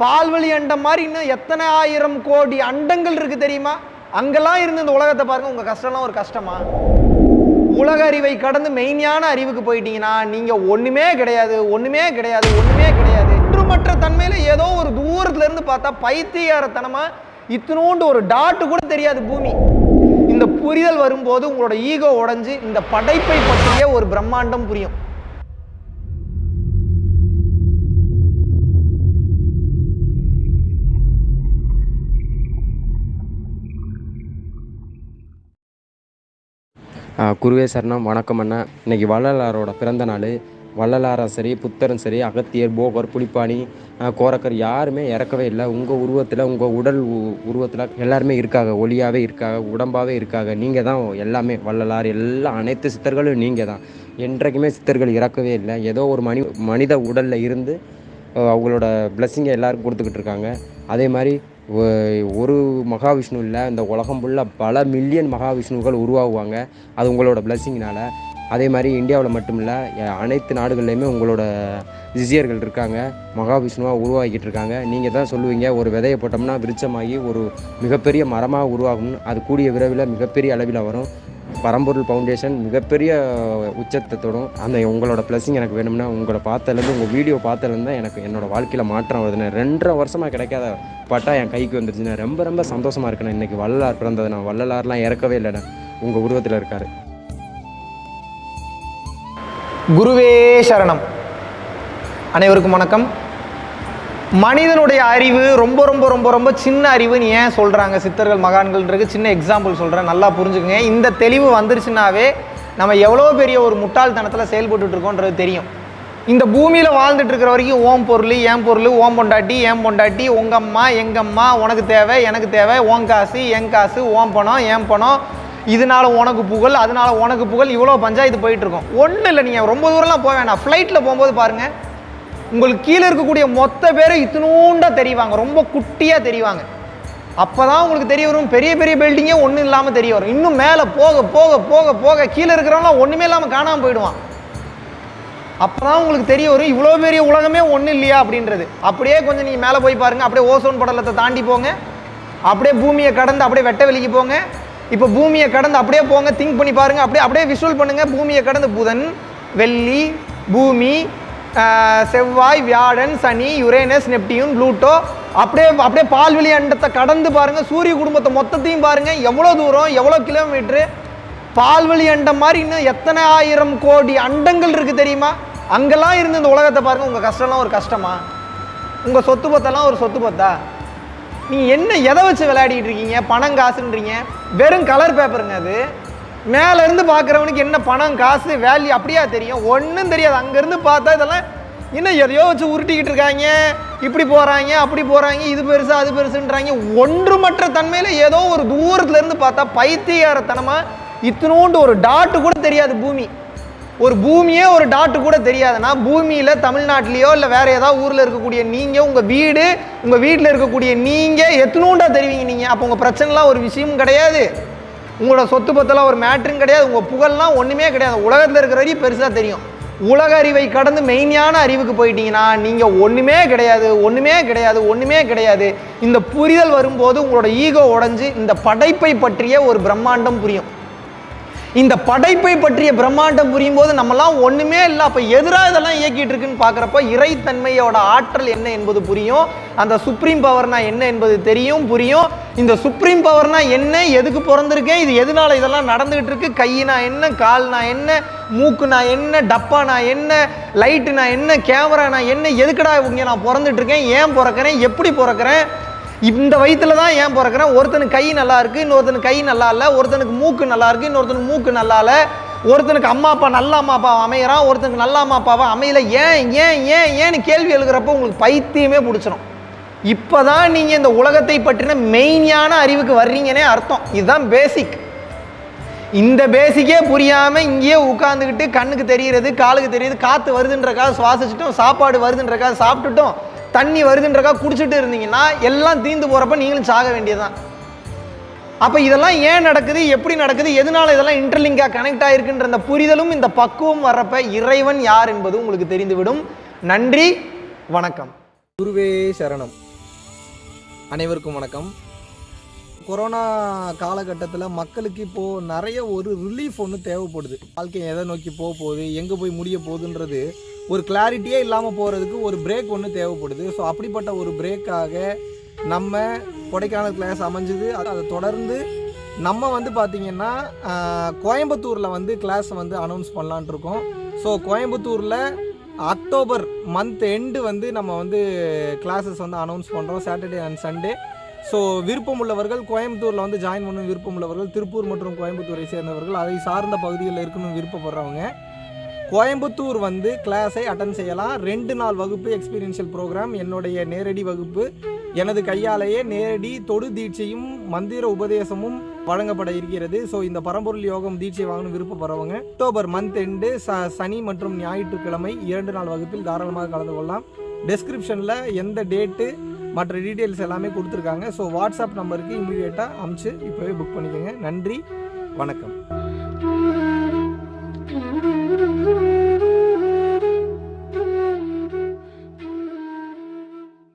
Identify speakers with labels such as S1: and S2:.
S1: பால்வழி அண்டம் மாதிரி இன்னும் எத்தனை ஆயிரம் கோடி அண்டங்கள் இருக்குது தெரியுமா? அங்கெல்லாம் இருந்து இந்த உலகத்தை பாருங்கள் உங்கள் கஷ்டம்லாம் ஒரு கஷ்டமா? உலக அறிவை கடந்து மெய்ஞான அறிவுக்கு போயிட்டீங்கன்னா நீங்கள் ஒன்றுமே கிடையாது ஒன்றுமே கிடையாது ஒன்றுமே கிடையாது. ஒன்றுமற்ற தன்மையில் ஏதோ ஒரு தூரத்துலேருந்து பார்த்தா பைத்தியாரத்தனமாக இத்தினோண்டு ஒரு டாட்டு கூட தெரியாது பூமி. இந்த புரிதல் வரும்போது உங்களோட ஈகோ உடஞ்சி இந்த படைப்பை பற்றிய ஒரு பிரம்மாண்டம் புரியும்.
S2: குருவே சரணம் வணக்கம் அண்ணா. இன்றைக்கி வள்ளலாரோட பிறந்த நாள். வள்ளலாரும் சரி புத்தரும் சரி அகத்தியர் போகர் புலிப்பாணி கோரக்கர் யாருமே இறக்கவே இல்லை. உங்கள் உருவத்தில் உங்கள் உடல் உருவத்தில் எல்லாருமே இருக்காங்க. ஒளியாகவே இருக்காங்க உடம்பாகவே இருக்காங்க. நீங்கள் தான் எல்லாமே. வள்ளலார் எல்லா அனைத்து சித்தர்களும் நீங்கள் தான். என்றைக்குமே சித்தர்கள் இறக்கவே இல்லை. ஏதோ ஒரு மனி மனித உடலில் இருந்து அவங்களோட பிளஸ்ஸிங்கை எல்லோரும் கொடுத்துக்கிட்டு இருக்காங்க. அதே மாதிரி ஒரு மகாவிஷ்ணு இல்லை இந்த உலகம் ஃபுல்லாக பல மில்லியன் மகாவிஷ்ணுக்கள் உருவாகுவாங்க. அது உங்களோட பிளஸ்ஸிங்னால அதே மாதிரி இந்தியாவில் மட்டும் இல்லை அனைத்து நாடுகள்லையுமே உங்களோட சிஷியர்கள் இருக்காங்க. மகாவிஷ்ணுவாக உருவாக்கிட்டு இருக்காங்க. நீங்கள் தான் சொல்லுவீங்க ஒரு விதையை போட்டோம்னா விருட்சமாகி ஒரு மிகப்பெரிய மரமாக உருவாகும் அது கூடிய விரைவில் மிகப்பெரிய அளவில் வரும். பரம்பொருள் ஃபவுண்டேஷன் மிகப்பெரிய உச்சத்தை தொடும். அந்த உங்களோட ப்ளஸ்ஸிங் எனக்கு வேணும்னா உங்களை பார்த்ததுலேருந்து உங்கள் வீடியோ பார்த்ததுலேருந்து தான் எனக்கு என்னோடய வாழ்க்கையில் மாற்றம் வருதுண்ணே ரெண்டரை வருஷமாக கிடைக்காத பட்டா என் கைக்கு வந்துருச்சுன்னா ரொம்ப ரொம்ப சந்தோஷமாக இருக்குண்ணே இன்றைக்கி வள்ளலார் பிறந்தது. நான் வள்ளலார்லாம் இறக்கவே இல்லைண்ணே. உங்கள் உருவத்தில் இருக்கார்.
S1: குருவே சரணம். அனைவருக்கும் வணக்கம். மனிதனுடைய அறிவு ரொம்ப ரொம்ப ரொம்ப ரொம்ப சின்ன அறிவுன்னு ஏன் சொல்கிறாங்க சித்தர்கள் மகான்கள்ன்றது? சின்ன எக்ஸாம்பிள் சொல்கிறேன் நல்லா புரிஞ்சுக்கங்க. இந்த தெளிவு வந்துருச்சுனாவே நம்ம எவ்வளோ பெரிய ஒரு முட்டாள்தனத்தில் செயல்பட்டுருக்கோன்றது தெரியும். இந்த பூமியில் வாழ்ந்துட்டு இருக்கிற வரைக்கும் ஓம் பொருள் ஏன் பொருள் ஓம் பொண்டாட்டி ஏன் பொண்டாட்டி உங்கள் அம்மா எங்கள் அம்மா உனக்கு தேவை எனக்கு தேவை ஓம் காசு என் காசு ஓம் பணம் ஏன் பணம். இதனால உனக்கு புகழ் அதனால உனக்கு புகழ் இவ்வளோ பஞ்சாயத்து போயிட்டுருக்கோம். ஒன்றும் இல்லை நீங்கள் ரொம்ப தூரம்லாம் போக வேணாம். ஃப்ளைட்டில் போகும்போது பாருங்கள் உங்களுக்கு கீழே இருக்கக்கூடிய மொத்த பேரை இத்தினூண்டா தெரிவாங்க. ரொம்ப குட்டியாக தெரிவாங்க. அப்போ தான் உங்களுக்கு தெரிய வரும் பெரிய பெரிய பில்டிங்கே ஒன்றும் இல்லாமல் தெரிய வரும். இன்னும் மேலே போக போக போக போக கீழே இருக்கிறவங்களாம் ஒன்றுமே இல்லாமல் காணாமல் போயிடுவான். அப்போ தான் உங்களுக்கு தெரிய வரும் இவ்வளோ பெரிய உலகமே ஒன்றும் இல்லையா அப்படின்றது. அப்படியே கொஞ்சம் நீங்கள் மேலே போய் பாருங்கள் அப்படியே ஓசோன் படலத்தை தாண்டி போங்க. அப்படியே பூமியை கடந்து அப்படியே வெட்ட வெளிக்கு போங்க. இப்போ பூமியை கடந்து அப்படியே போங்க திங்க் பண்ணி பாருங்க அப்படியே அப்படியே விஷுவல் பண்ணுங்க. பூமியை கடந்து புதன் வெள்ளி பூமி செவ்வாய் வியாழன் சனி யுரேனஸ் நெப்டியூன் ப்ளூட்டோ. அப்படியே அப்படியே பால்வெளி அண்டத்தை கடந்து பாருங்க. சூரிய குடும்பத்தை மொத்தத்தையும் பாருங்க. எவ்வளோ தூரம் எவ்வளோ கிலோமீட்ரு பால்வெளி அண்டம் மாதிரி இன்னும் எத்தனை ஆயிரம் கோடி அண்டங்கள் இருக்கு தெரியுமா? அங்கெல்லாம் இருந்து இந்த உலகத்தை பாருங்க. உங்க கஷ்டம்லாம் ஒரு கஷ்டமா? உங்க சொத்து பத்தெல்லாம் ஒரு சொத்து பத்தா? நீங்க என்ன எதை வச்சு விளையாடிட்டு இருக்கீங்க? பணம் காசுன்றீங்க? வெறும் கலர் பேப்பருங்க அது. மேலேருந்து பார்க்குறவனுக்கு என்ன பணம் காசு வேல்யூ அப்படியா தெரியும்? ஒன்றும் தெரியாது. அங்கேருந்து பார்த்தா இதெல்லாம் இன்னும் எதையோ வச்சு உருட்டிக்கிட்டு இருக்காங்க. இப்படி போகிறாங்க அப்படி போகிறாங்க இது பெருசு அது பெருசுன்றாங்க. ஒன்றுமற்ற தன்மையில் ஏதோ ஒரு தூரத்துலேருந்து பார்த்தா பைத்தியாரத்தனமாக இத்தினோண்டு ஒரு டாட்டு கூட தெரியாது பூமி. ஒரு பூமியே ஒரு டாட்டு கூட தெரியாதுன்னா பூமியில் தமிழ்நாட்டிலேயோ இல்லை வேறு ஏதாவது ஊரில் இருக்கக்கூடிய நீங்கள் உங்கள் வீடு உங்கள் வீட்டில் இருக்கக்கூடிய நீங்கள் எத்தனோண்டா தெரிவிங்க நீங்கள் அப்போ உங்கள் பிரச்சனைலாம் ஒரு விஷயமும் கிடையாது. உங்களோட சொத்து பத்தெல்லாம் ஒரு மேட்ரும் கிடையாது. உங்கள் புகழ்லாம் ஒன்றுமே கிடையாது. உலகத்தில் இருக்கிற வரையும் பெருசாக தெரியும். உலக அறிவை கடந்து மெய்ஞான அறிவுக்கு போயிட்டீங்கன்னா நீங்கள் ஒன்றுமே கிடையாது ஒன்றுமே கிடையாது ஒன்றுமே கிடையாது. இந்த புரிதல் வரும்போது உங்களோட ஈகோ உடைஞ்சு இந்த படைப்பை பற்றிய ஒரு பிரம்மாண்டம் புரியும். இந்த படைப்பை பற்றிய பிரம்மாண்டம் புரியும் போது நம்மலாம் ஒண்ணுமே இல்லை. அப்ப எதிராக இதெல்லாம் இயக்கிட்டு இருக்குன்னு பார்க்குறப்ப இறைத்தன்மையோட ஆற்றல் என்ன என்பது புரியும். அந்த சுப்ரீம் பவர்னா என்ன என்பது தெரியும் புரியும். இந்த சுப்ரீம் பவர்னா என்ன எதுக்கு பிறந்திருக்கேன் இது எதனால இதெல்லாம் நடந்துகிட்டு இருக்கு கையினா என்ன கால்னா என்ன மூக்குனா என்ன டப்பானா என்ன லைட்டுனா என்ன கேமரானா என்ன எதுக்குடா இங்க நான் பிறந்துட்டு இருக்கேன் ஏன் பிறக்கிறேன் எப்படி பிறக்கிறேன்? இந்த வயிற்றுல தான் ஏன் பிறக்கிறேன்? ஒருத்தனுக்கு கை நல்லா இருக்குது இன்னொருத்தனுக்கு கை நல்லா இல்லை. ஒருத்தனுக்கு மூக்கு நல்லா இருக்குது இன்னொருத்தனுக்கு மூக்கு நல்லா இல்லை. ஒருத்தனுக்கு அம்மா அப்பா நல்ல அம்மா அப்பாவை அமையறான். ஒருத்தனுக்கு நல்ல அம்மா அப்பாவை அமையல. ஏன் ஏன் ஏன் ஏன்னு கேள்வி எழுகிறப்போ உங்களுக்கு பைத்தியமே பிடிச்சிடும் இப்போ தான் நீங்கள் இந்த உலகத்தை பற்றின மெயினான அறிவுக்கு வர்றீங்கன்னே அர்த்தம். இதுதான் பேசிக் இந்த பேசிக்கே புரியாமல் இங்கேயே உட்காந்துக்கிட்டு கண்ணுக்கு தெரிகிறது காலுக்கு தெரியுது காற்று வருதுன்றக்காக சுவாசிச்சிட்டோம் சாப்பாடு வருதுன்றக்காக சாப்பிட்டுட்டோம். தண்ணி வருதுன்றக்கா குடிச்சிட்டு இருந்தீங்கன்னா எல்லாம் தீந்து போகிறப்ப நீங்களும் சாக வேண்டியதுதான். அப்போ இதெல்லாம் ஏன் நடக்குது? எப்படி நடக்குது? எதனால இதெல்லாம் இன்டர்லிங்காக கனெக்ட் ஆகிருக்குன்ற அந்த புரிதலும் இந்த பக்குவம் வர்றப்ப இறைவன் யார் என்பது உங்களுக்கு தெரிந்துவிடும். நன்றி வணக்கம்.
S3: குருவே சரணம்.
S1: அனைவருக்கும் வணக்கம். கொரோனா காலகட்டத்தில் மக்களுக்கு இப்போது நிறைய ஒரு ரிலீஃப் ஒன்று தேவைப்படுது. வாழ்க்கை எதை நோக்கி போக போகுது? எங்கே போய் முடிய போகுதுன்றது ஒரு கிளாரிட்டியே இல்லாமல் போகிறதுக்கு ஒரு பிரேக் ஒன்று தேவைப்படுது. ஸோ அப்படிப்பட்ட ஒரு பிரேக்காக நம்ம கொடைக்கானல் கிளாஸ் அமைஞ்சுது. அது- அதை தொடர்ந்து நம்ம வந்து பார்த்திங்கன்னா கோயம்புத்தூரில் வந்து கிளாஸ் வந்து அனௌன்ஸ் பண்ணலான்ட்ருக்கோம் ஸோ கோயம்புத்தூரில் அக்டோபர் மந்த் எண்டு வந்து நம்ம வந்து கிளாஸஸ் வந்து அனௌன்ஸ் பண்ணுறோம் சாட்டர்டே அண்ட் சண்டே ஸோ விருப்பம் உள்ளவர்கள் கோயம்புத்தூரில் வந்து ஜாயின் பண்ணணும் விருப்பம் உள்ளவர்கள் திருப்பூர் மற்றும் கோயம்புத்தூரை சேர்ந்தவர்கள் அதை சார்ந்த பகுதிகளில் இருக்கணும்னு விருப்பப்படுறவங்க. கோயம்புத்தூர் வந்து கிளாஸை அட்டன் செய்யலாம். ரெண்டு நாள் வகுப்பு எக்ஸ்பீரியன்ஷியல் ப்ரோக்ராம் என்னுடைய நேரடி வகுப்பு. எனது கையாலேயே நேரடி தொடு தீட்சையும் மந்திர உபதேசமும் வழங்கப்பட இருக்கிறது. ஸோ இந்த பரம்பொருள் யோகம் தீட்சை வாங்கணும் விருப்பப்படுறவங்க அக்டோபர் மந்த் எண்டு ச சனி மற்றும் ஞாயிற்றுக்கிழமை இரண்டு நாள் வகுப்பில் தாராளமாக கலந்து கொள்ளலாம். டெஸ்கிரிப்ஷனில் எந்த டேட்டு மற்ற டீட்டெயில்ஸ் எல்லாமே கொடுத்துருக்காங்க. ஸோ வாட்ஸ்அப் நம்பருக்கு இமீடியட்டாக அமுச்சு இப்போவே புக் பண்ணிக்கோங்க. நன்றி வணக்கம்.